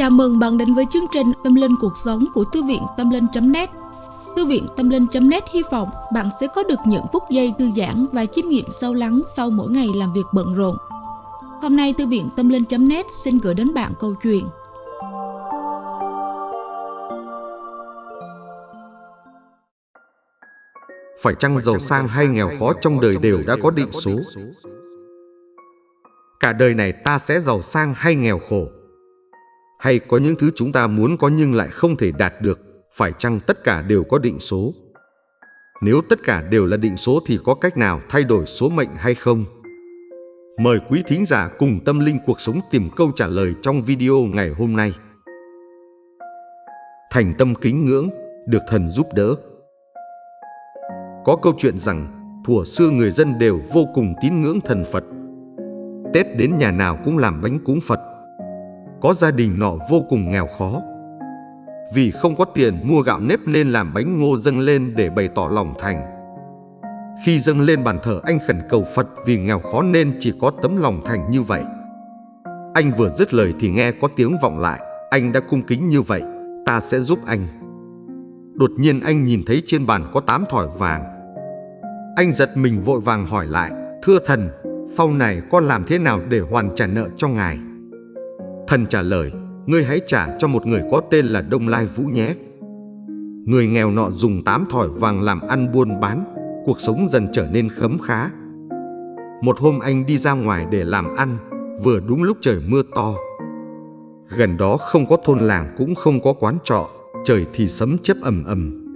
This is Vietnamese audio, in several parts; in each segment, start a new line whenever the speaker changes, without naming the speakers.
Chào mừng bạn đến với chương trình Tâm Linh Cuộc Sống của Thư viện Tâm Linh.net Thư viện Tâm Linh.net hy vọng bạn sẽ có được những phút giây thư giãn và chiêm nghiệm sâu lắng sau mỗi ngày làm việc bận rộn. Hôm nay Thư viện Tâm Linh.net xin gửi đến bạn câu chuyện.
Phải chăng giàu sang hay nghèo khó trong đời đều đã có định số? Cả đời này ta sẽ giàu sang hay nghèo khổ? Hay có những thứ chúng ta muốn có nhưng lại không thể đạt được, phải chăng tất cả đều có định số? Nếu tất cả đều là định số thì có cách nào thay đổi số mệnh hay không? Mời quý thính giả cùng tâm linh cuộc sống tìm câu trả lời trong video ngày hôm nay. Thành tâm kính ngưỡng, được thần giúp đỡ. Có câu chuyện rằng, thuở xưa người dân đều vô cùng tín ngưỡng thần Phật. Tết đến nhà nào cũng làm bánh cúng Phật, có gia đình nọ vô cùng nghèo khó. Vì không có tiền mua gạo nếp nên làm bánh ngô dâng lên để bày tỏ lòng thành. Khi dâng lên bàn thờ anh khẩn cầu Phật vì nghèo khó nên chỉ có tấm lòng thành như vậy. Anh vừa dứt lời thì nghe có tiếng vọng lại, anh đã cung kính như vậy, ta sẽ giúp anh. Đột nhiên anh nhìn thấy trên bàn có tám thỏi vàng. Anh giật mình vội vàng hỏi lại, thưa thần, sau này con làm thế nào để hoàn trả nợ cho ngài? Thần trả lời, ngươi hãy trả cho một người có tên là Đông Lai Vũ nhé. Người nghèo nọ dùng tám thỏi vàng làm ăn buôn bán, cuộc sống dần trở nên khấm khá. Một hôm anh đi ra ngoài để làm ăn, vừa đúng lúc trời mưa to. Gần đó không có thôn làng cũng không có quán trọ, trời thì sấm chớp ầm ầm.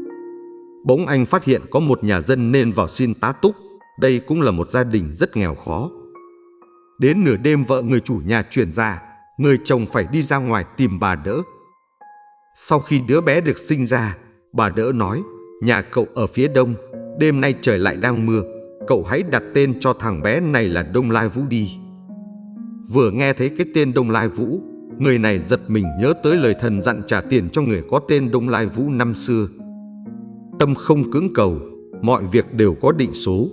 Bỗng anh phát hiện có một nhà dân nên vào xin tá túc, đây cũng là một gia đình rất nghèo khó. Đến nửa đêm vợ người chủ nhà chuyển ra, người chồng phải đi ra ngoài tìm bà đỡ. Sau khi đứa bé được sinh ra, bà đỡ nói, nhà cậu ở phía đông, đêm nay trời lại đang mưa, cậu hãy đặt tên cho thằng bé này là Đông Lai Vũ đi. Vừa nghe thấy cái tên Đông Lai Vũ, người này giật mình nhớ tới lời thần dặn trả tiền cho người có tên Đông Lai Vũ năm xưa. Tâm không cứng cầu, mọi việc đều có định số.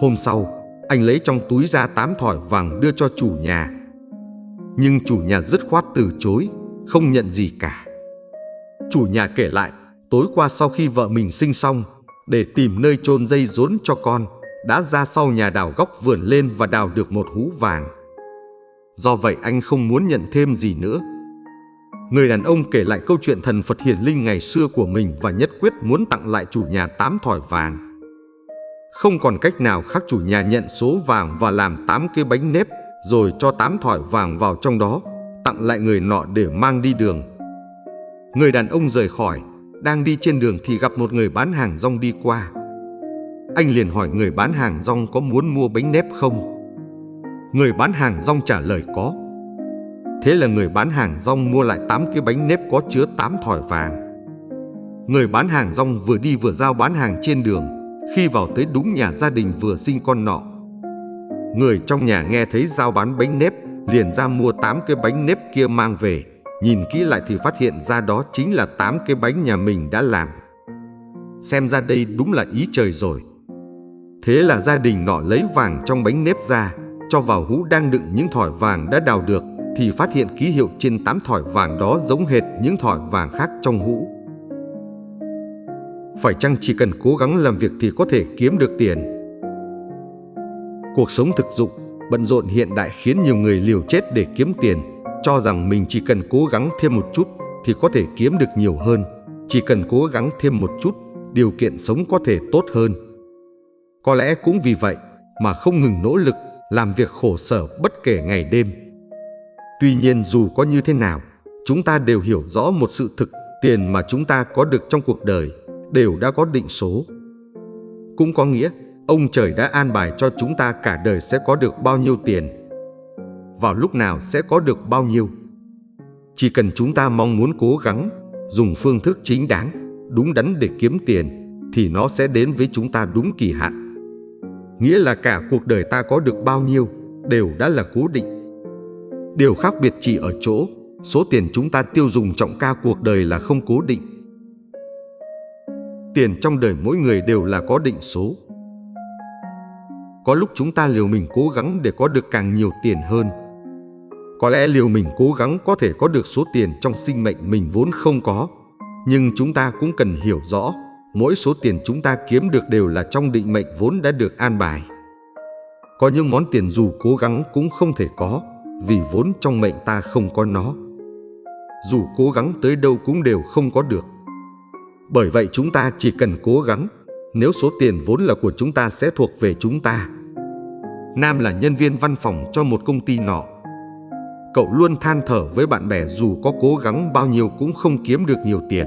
Hôm sau, anh lấy trong túi ra tám thỏi vàng đưa cho chủ nhà nhưng chủ nhà dứt khoát từ chối, không nhận gì cả. Chủ nhà kể lại, tối qua sau khi vợ mình sinh xong, để tìm nơi chôn dây rốn cho con, đã ra sau nhà đào góc vườn lên và đào được một hú vàng. Do vậy anh không muốn nhận thêm gì nữa. Người đàn ông kể lại câu chuyện thần Phật hiển linh ngày xưa của mình và nhất quyết muốn tặng lại chủ nhà tám thỏi vàng. Không còn cách nào khác chủ nhà nhận số vàng và làm tám cái bánh nếp rồi cho tám thỏi vàng vào trong đó, tặng lại người nọ để mang đi đường. Người đàn ông rời khỏi, đang đi trên đường thì gặp một người bán hàng rong đi qua. Anh liền hỏi người bán hàng rong có muốn mua bánh nếp không? Người bán hàng rong trả lời có. Thế là người bán hàng rong mua lại 8 cái bánh nếp có chứa 8 thỏi vàng. Người bán hàng rong vừa đi vừa giao bán hàng trên đường, khi vào tới đúng nhà gia đình vừa sinh con nọ, Người trong nhà nghe thấy giao bán bánh nếp, liền ra mua 8 cái bánh nếp kia mang về. Nhìn kỹ lại thì phát hiện ra đó chính là 8 cái bánh nhà mình đã làm. Xem ra đây đúng là ý trời rồi. Thế là gia đình nọ lấy vàng trong bánh nếp ra, cho vào hũ đang đựng những thỏi vàng đã đào được, thì phát hiện ký hiệu trên 8 thỏi vàng đó giống hệt những thỏi vàng khác trong hũ. Phải chăng chỉ cần cố gắng làm việc thì có thể kiếm được tiền? Cuộc sống thực dụng, bận rộn hiện đại khiến nhiều người liều chết để kiếm tiền, cho rằng mình chỉ cần cố gắng thêm một chút thì có thể kiếm được nhiều hơn. Chỉ cần cố gắng thêm một chút, điều kiện sống có thể tốt hơn. Có lẽ cũng vì vậy mà không ngừng nỗ lực, làm việc khổ sở bất kể ngày đêm. Tuy nhiên dù có như thế nào, chúng ta đều hiểu rõ một sự thực, tiền mà chúng ta có được trong cuộc đời đều đã có định số. Cũng có nghĩa Ông trời đã an bài cho chúng ta cả đời sẽ có được bao nhiêu tiền, vào lúc nào sẽ có được bao nhiêu. Chỉ cần chúng ta mong muốn cố gắng, dùng phương thức chính đáng, đúng đắn để kiếm tiền, thì nó sẽ đến với chúng ta đúng kỳ hạn. Nghĩa là cả cuộc đời ta có được bao nhiêu đều đã là cố định. Điều khác biệt chỉ ở chỗ, số tiền chúng ta tiêu dùng trọng ca cuộc đời là không cố định. Tiền trong đời mỗi người đều là có định số. Có lúc chúng ta liều mình cố gắng để có được càng nhiều tiền hơn. Có lẽ liều mình cố gắng có thể có được số tiền trong sinh mệnh mình vốn không có. Nhưng chúng ta cũng cần hiểu rõ, mỗi số tiền chúng ta kiếm được đều là trong định mệnh vốn đã được an bài. Có những món tiền dù cố gắng cũng không thể có, vì vốn trong mệnh ta không có nó. Dù cố gắng tới đâu cũng đều không có được. Bởi vậy chúng ta chỉ cần cố gắng, nếu số tiền vốn là của chúng ta sẽ thuộc về chúng ta. Nam là nhân viên văn phòng cho một công ty nọ. Cậu luôn than thở với bạn bè dù có cố gắng bao nhiêu cũng không kiếm được nhiều tiền.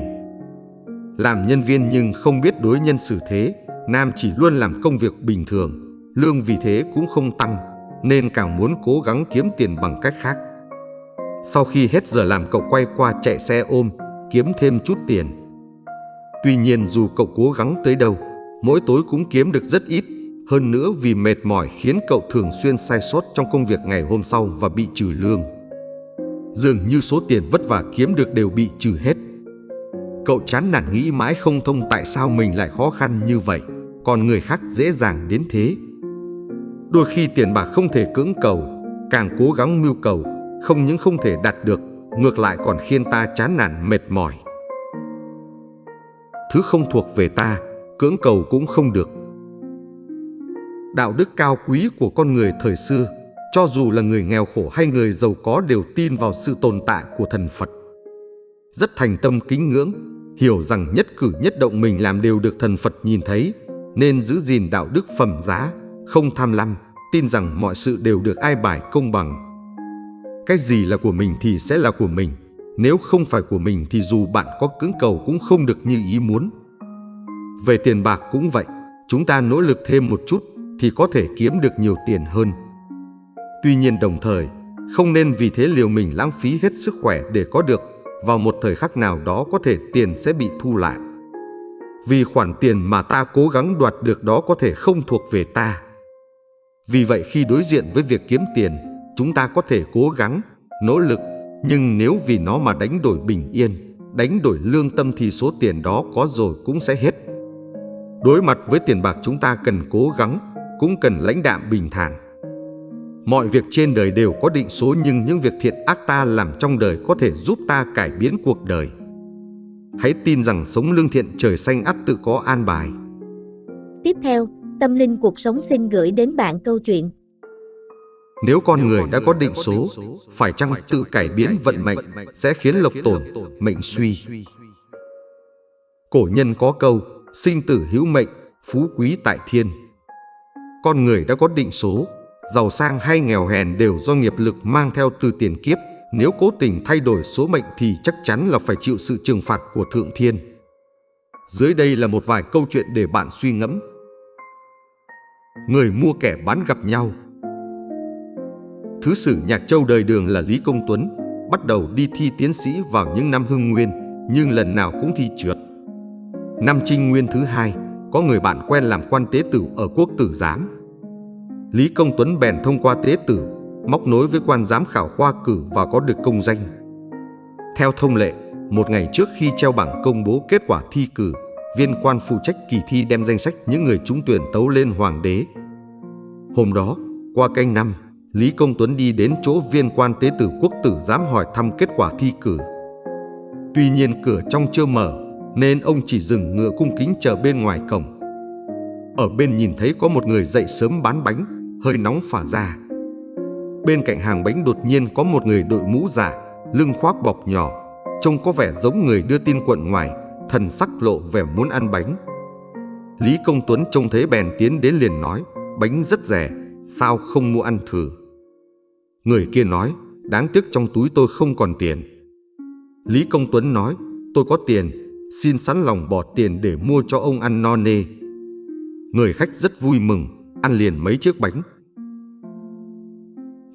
Làm nhân viên nhưng không biết đối nhân xử thế, Nam chỉ luôn làm công việc bình thường, lương vì thế cũng không tăng, nên càng muốn cố gắng kiếm tiền bằng cách khác. Sau khi hết giờ làm cậu quay qua chạy xe ôm, kiếm thêm chút tiền. Tuy nhiên dù cậu cố gắng tới đâu, mỗi tối cũng kiếm được rất ít. Hơn nữa vì mệt mỏi khiến cậu thường xuyên sai sót trong công việc ngày hôm sau và bị trừ lương. Dường như số tiền vất vả kiếm được đều bị trừ hết. Cậu chán nản nghĩ mãi không thông tại sao mình lại khó khăn như vậy, còn người khác dễ dàng đến thế. Đôi khi tiền bạc không thể cưỡng cầu, càng cố gắng mưu cầu, không những không thể đạt được, ngược lại còn khiến ta chán nản mệt mỏi. Thứ không thuộc về ta, cưỡng cầu cũng không được. Đạo đức cao quý của con người thời xưa, cho dù là người nghèo khổ hay người giàu có đều tin vào sự tồn tại của thần Phật. Rất thành tâm kính ngưỡng, hiểu rằng nhất cử nhất động mình làm đều được thần Phật nhìn thấy, nên giữ gìn đạo đức phẩm giá, không tham lam, tin rằng mọi sự đều được ai bài công bằng. Cái gì là của mình thì sẽ là của mình, nếu không phải của mình thì dù bạn có cứng cầu cũng không được như ý muốn. Về tiền bạc cũng vậy, chúng ta nỗ lực thêm một chút thì có thể kiếm được nhiều tiền hơn. Tuy nhiên đồng thời, không nên vì thế liều mình lãng phí hết sức khỏe để có được, vào một thời khắc nào đó có thể tiền sẽ bị thu lại. Vì khoản tiền mà ta cố gắng đoạt được đó có thể không thuộc về ta. Vì vậy khi đối diện với việc kiếm tiền, chúng ta có thể cố gắng, nỗ lực, nhưng nếu vì nó mà đánh đổi bình yên, đánh đổi lương tâm thì số tiền đó có rồi cũng sẽ hết. Đối mặt với tiền bạc chúng ta cần cố gắng, cũng cần lãnh đạm bình thản. Mọi việc trên đời đều có định số nhưng những việc thiện ác ta làm trong đời có thể giúp ta cải biến cuộc đời. Hãy tin rằng sống lương thiện trời xanh ắt tự có an bài.
Tiếp theo, Tâm Linh Cuộc Sống xin gửi đến bạn câu chuyện.
Nếu con người đã có định số, phải chăng tự cải biến vận mệnh sẽ khiến lộc tổn, mệnh suy. Cổ nhân có câu, sinh tử hữu mệnh, phú quý tại thiên. Con người đã có định số, giàu sang hay nghèo hèn đều do nghiệp lực mang theo từ tiền kiếp. Nếu cố tình thay đổi số mệnh thì chắc chắn là phải chịu sự trừng phạt của Thượng Thiên. Dưới đây là một vài câu chuyện để bạn suy ngẫm. Người mua kẻ bán gặp nhau Thứ sử Nhạc Châu đời đường là Lý Công Tuấn, bắt đầu đi thi tiến sĩ vào những năm hưng nguyên, nhưng lần nào cũng thi trượt. Năm trinh nguyên thứ hai, có người bạn quen làm quan tế tử ở quốc tử giám. Lý Công Tuấn bèn thông qua tế tử, móc nối với quan giám khảo khoa cử và có được công danh. Theo thông lệ, một ngày trước khi treo bảng công bố kết quả thi cử, viên quan phụ trách kỳ thi đem danh sách những người trúng tuyển tấu lên hoàng đế. Hôm đó, qua canh năm, Lý Công Tuấn đi đến chỗ viên quan tế tử quốc tử giám hỏi thăm kết quả thi cử. Tuy nhiên cửa trong chưa mở, nên ông chỉ dừng ngựa cung kính chờ bên ngoài cổng. Ở bên nhìn thấy có một người dậy sớm bán bánh, hơi nóng phả ra. Bên cạnh hàng bánh đột nhiên có một người đội mũ giả, lưng khoác bọc nhỏ, trông có vẻ giống người đưa tin quận ngoài, thần sắc lộ vẻ muốn ăn bánh. Lý Công Tuấn trông thấy bèn tiến đến liền nói, bánh rất rẻ, sao không mua ăn thử. Người kia nói, đáng tiếc trong túi tôi không còn tiền. Lý Công Tuấn nói, tôi có tiền, xin sẵn lòng bỏ tiền để mua cho ông ăn no nê. Người khách rất vui mừng, ăn liền mấy chiếc bánh.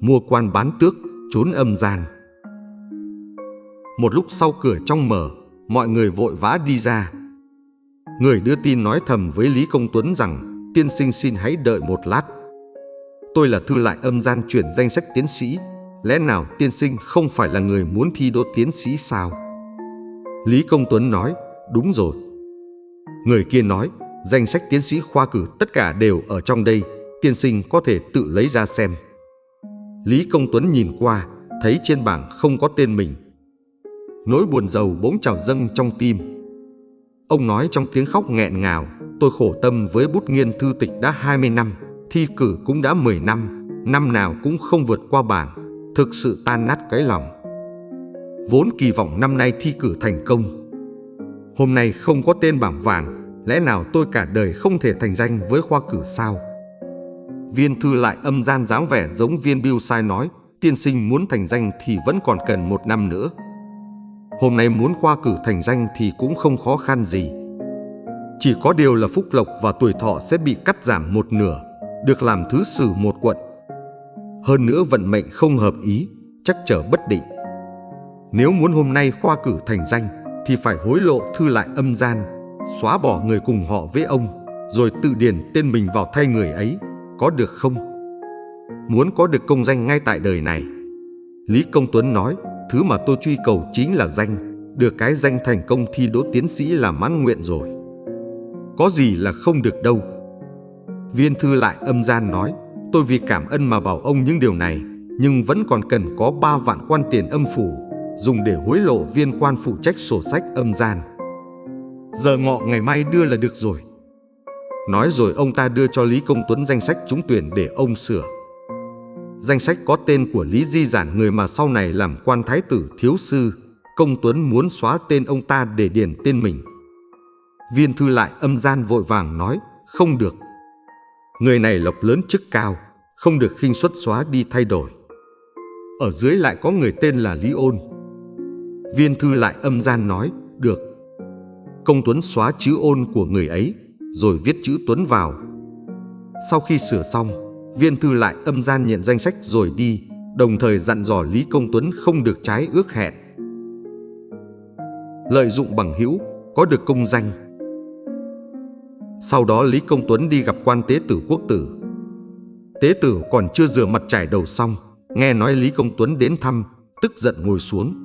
Mua quan bán tước, trốn âm gian. Một lúc sau cửa trong mở, mọi người vội vã đi ra. Người đưa tin nói thầm với Lý Công Tuấn rằng, tiên sinh xin hãy đợi một lát. Tôi là thư lại âm gian chuyển danh sách tiến sĩ. Lẽ nào tiên sinh không phải là người muốn thi đỗ tiến sĩ sao? Lý Công Tuấn nói, đúng rồi. Người kia nói, danh sách tiến sĩ khoa cử tất cả đều ở trong đây, tiên sinh có thể tự lấy ra xem. Lý Công Tuấn nhìn qua, thấy trên bảng không có tên mình. Nỗi buồn giàu bỗng trào dâng trong tim. Ông nói trong tiếng khóc nghẹn ngào, tôi khổ tâm với bút nghiên thư tịch đã 20 năm, thi cử cũng đã 10 năm, năm nào cũng không vượt qua bảng, thực sự tan nát cái lòng. Vốn kỳ vọng năm nay thi cử thành công. Hôm nay không có tên bảng vàng, lẽ nào tôi cả đời không thể thành danh với khoa cử sao? Viên thư lại âm gian dáng vẻ giống viên Bill sai nói, tiên sinh muốn thành danh thì vẫn còn cần một năm nữa. Hôm nay muốn khoa cử thành danh thì cũng không khó khăn gì. Chỉ có điều là phúc lộc và tuổi thọ sẽ bị cắt giảm một nửa, được làm thứ sử một quận. Hơn nữa vận mệnh không hợp ý, chắc trở bất định. Nếu muốn hôm nay khoa cử thành danh thì phải hối lộ thư lại âm gian, xóa bỏ người cùng họ với ông, rồi tự điền tên mình vào thay người ấy, có được không? Muốn có được công danh ngay tại đời này. Lý Công Tuấn nói, thứ mà tôi truy cầu chính là danh, được cái danh thành công thi đỗ tiến sĩ là mãn nguyện rồi. Có gì là không được đâu. Viên thư lại âm gian nói, tôi vì cảm ơn mà bảo ông những điều này, nhưng vẫn còn cần có ba vạn quan tiền âm phủ, dùng để hối lộ viên quan phụ trách sổ sách âm gian. Giờ ngọ ngày mai đưa là được rồi. Nói rồi ông ta đưa cho Lý Công Tuấn danh sách trúng tuyển để ông sửa. Danh sách có tên của Lý Di Giản người mà sau này làm quan thái tử thiếu sư. Công Tuấn muốn xóa tên ông ta để điền tên mình. Viên thư lại âm gian vội vàng nói, không được. Người này lộc lớn chức cao, không được khinh xuất xóa đi thay đổi. Ở dưới lại có người tên là Lý Ôn. Viên thư lại âm gian nói, được. Công Tuấn xóa chữ ôn của người ấy, rồi viết chữ Tuấn vào. Sau khi sửa xong, viên thư lại âm gian nhận danh sách rồi đi, đồng thời dặn dò Lý Công Tuấn không được trái ước hẹn. Lợi dụng bằng hữu, có được công danh. Sau đó Lý Công Tuấn đi gặp quan tế tử quốc tử. Tế tử còn chưa rửa mặt trải đầu xong, nghe nói Lý Công Tuấn đến thăm, tức giận ngồi xuống.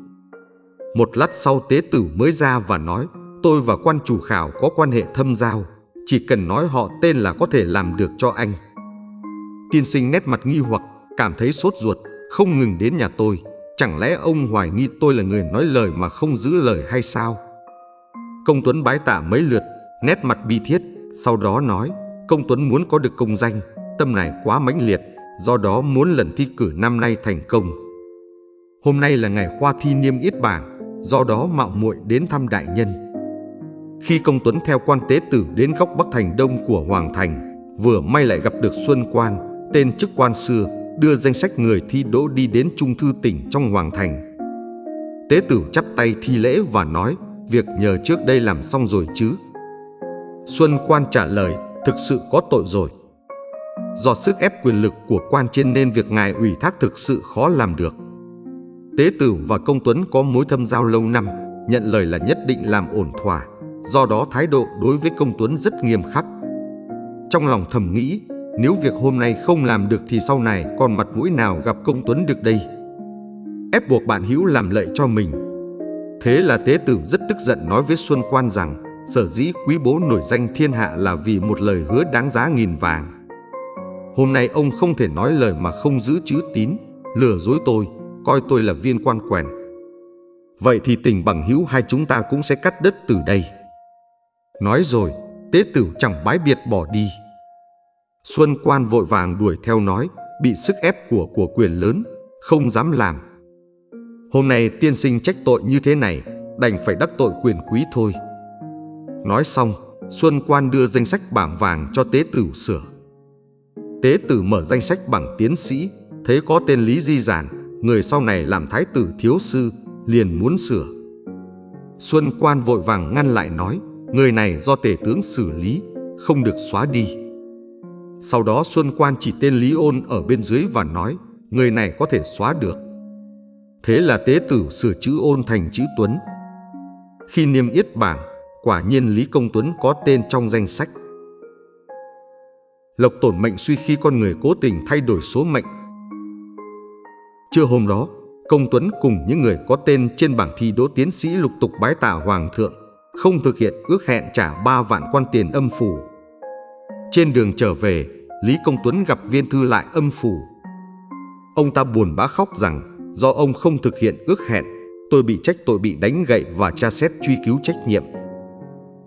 Một lát sau tế tử mới ra và nói, tôi và quan chủ khảo có quan hệ thâm giao, chỉ cần nói họ tên là có thể làm được cho anh. Tiên sinh nét mặt nghi hoặc, cảm thấy sốt ruột, không ngừng đến nhà tôi. Chẳng lẽ ông hoài nghi tôi là người nói lời mà không giữ lời hay sao? Công Tuấn bái tạ mấy lượt, nét mặt bi thiết, sau đó nói, Công Tuấn muốn có được công danh, tâm này quá mãnh liệt, do đó muốn lần thi cử năm nay thành công. Hôm nay là ngày khoa thi niêm yết bảng, do đó mạo muội đến thăm đại nhân. Khi công Tuấn theo quan tế tử đến góc Bắc Thành Đông của Hoàng Thành, vừa may lại gặp được Xuân Quan, tên chức quan xưa, đưa danh sách người thi đỗ đi đến Trung Thư tỉnh trong Hoàng Thành. Tế tử chắp tay thi lễ và nói, việc nhờ trước đây làm xong rồi chứ. Xuân Quan trả lời, thực sự có tội rồi. Do sức ép quyền lực của quan trên nên việc ngài ủy thác thực sự khó làm được. Tế tử và công Tuấn có mối thâm giao lâu năm, nhận lời là nhất định làm ổn thỏa, do đó thái độ đối với công Tuấn rất nghiêm khắc. Trong lòng thầm nghĩ, nếu việc hôm nay không làm được thì sau này còn mặt mũi nào gặp công Tuấn được đây. Ép buộc bạn hữu làm lợi cho mình. Thế là tế tử rất tức giận nói với Xuân Quan rằng sở dĩ quý bố nổi danh thiên hạ là vì một lời hứa đáng giá nghìn vàng. Hôm nay ông không thể nói lời mà không giữ chữ tín, lừa dối tôi, coi tôi là viên quan quèn. Vậy thì tình bằng hữu hai chúng ta cũng sẽ cắt đất từ đây. Nói rồi, tế tử chẳng bái biệt bỏ đi. Xuân quan vội vàng đuổi theo nói, bị sức ép của của quyền lớn, không dám làm. Hôm nay tiên sinh trách tội như thế này, đành phải đắc tội quyền quý thôi. Nói xong, Xuân quan đưa danh sách bảng vàng cho tế tử sửa. Tế tử mở danh sách bằng tiến sĩ, thấy có tên Lý Di Giản, người sau này làm thái tử thiếu sư, liền muốn sửa. Xuân quan vội vàng ngăn lại nói, người này do tể tướng xử lý, không được xóa đi. Sau đó Xuân quan chỉ tên Lý Ôn ở bên dưới và nói, người này có thể xóa được. Thế là tế tử sửa chữ ôn thành chữ Tuấn. Khi niêm yết bảng, quả nhiên Lý Công Tuấn có tên trong danh sách. Lộc tổn mệnh suy khi con người cố tình thay đổi số mệnh. Trưa hôm đó, Công Tuấn cùng những người có tên trên bảng thi đỗ tiến sĩ lục tục bái tạ Hoàng thượng, không thực hiện ước hẹn trả ba vạn quan tiền âm phủ. Trên đường trở về, Lý Công Tuấn gặp viên thư lại âm phủ. Ông ta buồn bã khóc rằng Do ông không thực hiện ước hẹn, tôi bị trách tội bị đánh gậy và tra xét truy cứu trách nhiệm.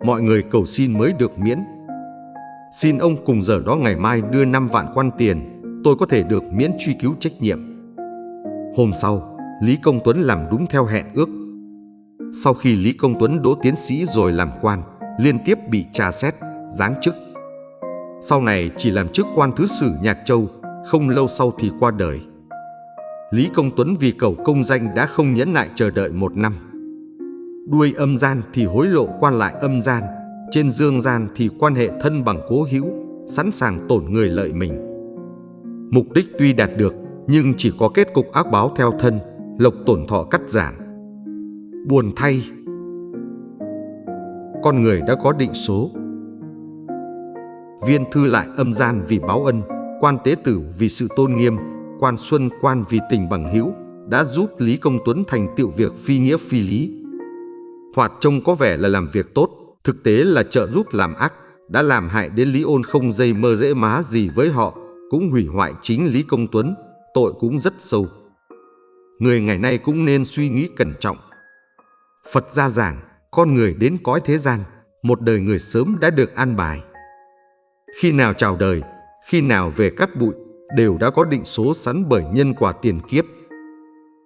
Mọi người cầu xin mới được miễn. Xin ông cùng giờ đó ngày mai đưa 5 vạn quan tiền, tôi có thể được miễn truy cứu trách nhiệm. Hôm sau, Lý Công Tuấn làm đúng theo hẹn ước. Sau khi Lý Công Tuấn đỗ tiến sĩ rồi làm quan, liên tiếp bị tra xét, giáng chức. Sau này chỉ làm chức quan thứ sử Nhạc Châu, không lâu sau thì qua đời. Lý Công Tuấn vì cầu công danh đã không nhẫn nại chờ đợi một năm. Đuôi âm gian thì hối lộ quan lại âm gian, trên dương gian thì quan hệ thân bằng cố hữu, sẵn sàng tổn người lợi mình. Mục đích tuy đạt được, nhưng chỉ có kết cục ác báo theo thân, lộc tổn thọ cắt giảm. Buồn thay, con người đã có định số. Viên thư lại âm gian vì báo ân, quan tế tử vì sự tôn nghiêm, quan xuân quan vì tình bằng hữu đã giúp Lý Công Tuấn thành tựu việc phi nghĩa phi lý. Thoạt trông có vẻ là làm việc tốt, thực tế là trợ giúp làm ác, đã làm hại đến Lý Ôn không dây mơ dễ má gì với họ, cũng hủy hoại chính Lý Công Tuấn, tội cũng rất sâu. Người ngày nay cũng nên suy nghĩ cẩn trọng. Phật gia giảng, con người đến cõi thế gian, một đời người sớm đã được an bài. Khi nào chào đời, khi nào về cắt bụi, đều đã có định số sẵn bởi nhân quả tiền kiếp.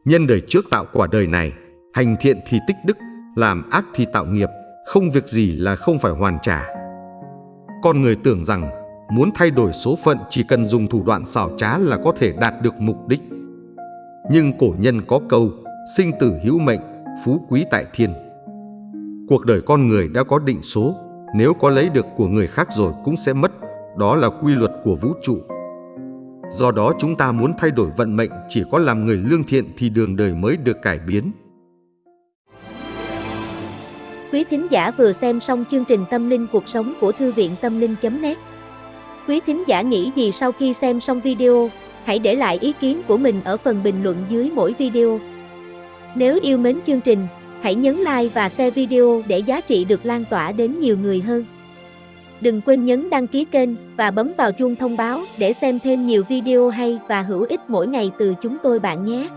Nhân đời trước tạo quả đời này, hành thiện thì tích đức, làm ác thì tạo nghiệp, không việc gì là không phải hoàn trả. Con người tưởng rằng muốn thay đổi số phận chỉ cần dùng thủ đoạn xảo trá là có thể đạt được mục đích. Nhưng cổ nhân có câu, sinh tử hữu mệnh, phú quý tại thiên. Cuộc đời con người đã có định số, nếu có lấy được của người khác rồi cũng sẽ mất, đó là quy luật của vũ trụ. Do đó chúng ta muốn thay đổi vận mệnh chỉ có làm người lương thiện thì đường đời mới được cải biến.
Quý thính giả vừa xem xong chương trình Tâm linh cuộc sống của Thư viện Tâm linh.net Quý thính giả nghĩ gì sau khi xem xong video, hãy để lại ý kiến của mình ở phần bình luận dưới mỗi video. Nếu yêu mến chương trình, hãy nhấn like và share video để giá trị được lan tỏa đến nhiều người hơn. Đừng quên nhấn đăng ký kênh và bấm vào chuông thông báo để xem thêm nhiều video hay và hữu ích mỗi ngày từ chúng tôi bạn nhé.